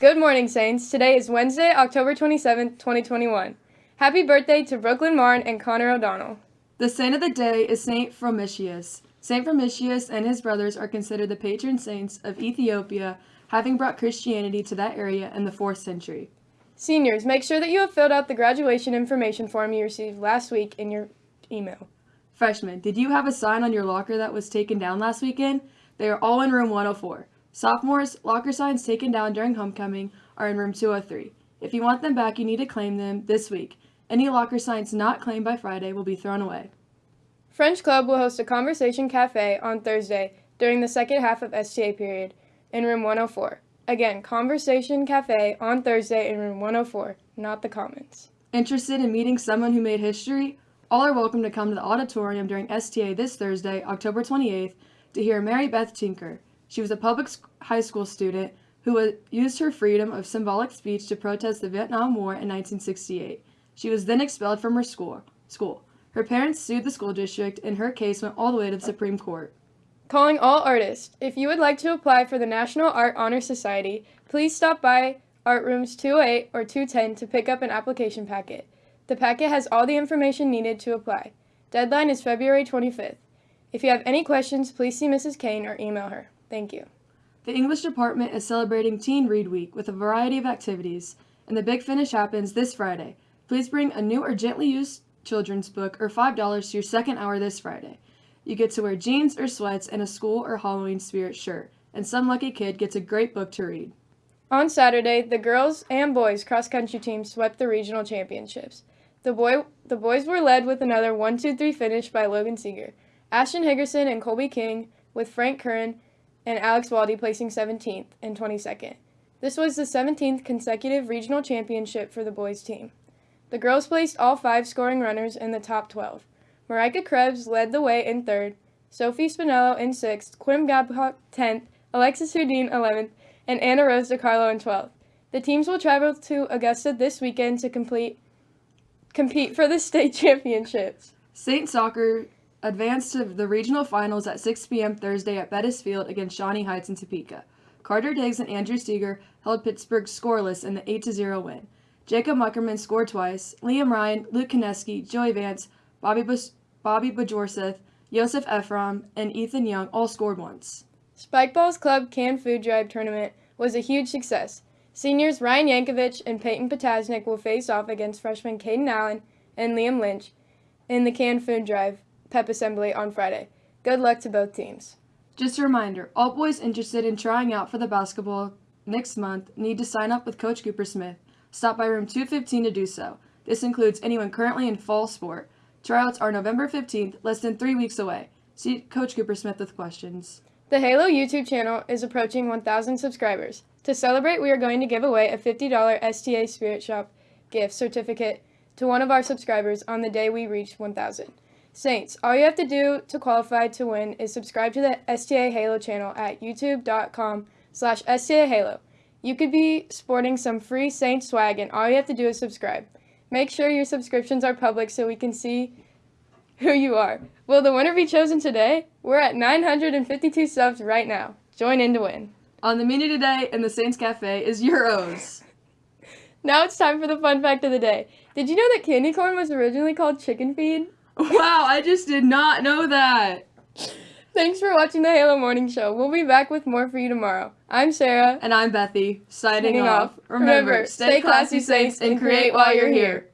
Good morning, Saints. Today is Wednesday, October 27th, 2021. Happy birthday to Brooklyn Marn and Connor O'Donnell. The saint of the day is Saint Frumentius. Saint Frumentius and his brothers are considered the patron saints of Ethiopia, having brought Christianity to that area in the 4th century. Seniors, make sure that you have filled out the graduation information form you received last week in your email. Freshmen, did you have a sign on your locker that was taken down last weekend? They are all in room 104. Sophomores, locker signs taken down during homecoming are in room 203. If you want them back, you need to claim them this week. Any locker signs not claimed by Friday will be thrown away. French Club will host a conversation cafe on Thursday during the second half of STA period in room 104. Again, Conversation Cafe on Thursday in room 104, not the Commons. Interested in meeting someone who made history? All are welcome to come to the auditorium during STA this Thursday, October 28th, to hear Mary Beth Tinker. She was a public high school student who used her freedom of symbolic speech to protest the Vietnam War in 1968. She was then expelled from her school. school. Her parents sued the school district, and her case went all the way to the Supreme Court. Calling all artists. If you would like to apply for the National Art Honor Society, please stop by Art Rooms 208 or 210 to pick up an application packet. The packet has all the information needed to apply. Deadline is February 25th. If you have any questions, please see Mrs. Kane or email her. Thank you. The English department is celebrating Teen Read Week with a variety of activities, and the big finish happens this Friday. Please bring a new or gently used children's book or $5 to your second hour this Friday. You get to wear jeans or sweats and a school or Halloween spirit shirt, and some lucky kid gets a great book to read. On Saturday, the girls and boys cross country teams swept the regional championships. The boy the boys were led with another 1-2-3 finish by Logan Seeger, Ashton Higgerson and Colby King, with Frank Curran and Alex Waldy placing 17th and 22nd. This was the 17th consecutive regional championship for the boys team. The girls placed all five scoring runners in the top 12. Marika Krebs led the way in third, Sophie Spinello in sixth, Quim Babcock 10th, Alexis Houdin 11th, and Anna Rose DiCarlo in 12th. The teams will travel to Augusta this weekend to complete compete for the state championships. Saint Soccer advanced to the regional finals at 6 p.m. Thursday at Bettis Field against Shawnee Heights and Topeka. Carter Diggs and Andrew Steger held Pittsburgh scoreless in the 8-0 win. Jacob Muckerman scored twice. Liam Ryan, Luke Kineski, Joey Vance, Bobby Bus Bobby Bajorseth, Joseph Ephraim, and Ethan Young all scored once. Spikeball's Club Canned Food Drive tournament was a huge success. Seniors Ryan Yankovic and Peyton Potasnik will face off against freshmen Caden Allen and Liam Lynch in the Canned Food Drive pep assembly on Friday. Good luck to both teams. Just a reminder, all boys interested in trying out for the basketball next month need to sign up with Coach Cooper Smith. Stop by room 215 to do so. This includes anyone currently in fall sport. Tryouts are November 15th, less than three weeks away. See Coach Cooper Smith with questions. The Halo YouTube channel is approaching 1,000 subscribers. To celebrate, we are going to give away a $50 STA Spirit Shop gift certificate to one of our subscribers on the day we reach 1,000. Saints, all you have to do to qualify to win is subscribe to the STA Halo channel at youtube.com slash STA Halo. You could be sporting some free Saints swag and all you have to do is subscribe. Make sure your subscriptions are public so we can see who you are. Will the winner be chosen today? We're at 952 subs right now. Join in to win. On the menu today in the Saints Cafe is gyros. now it's time for the fun fact of the day. Did you know that candy corn was originally called chicken feed? Wow, I just did not know that. Thanks for watching the Halo Morning Show. We'll be back with more for you tomorrow. I'm Sarah. And I'm Bethy. Signing, off. off. Remember, stay classy, Saints, and create while you're here.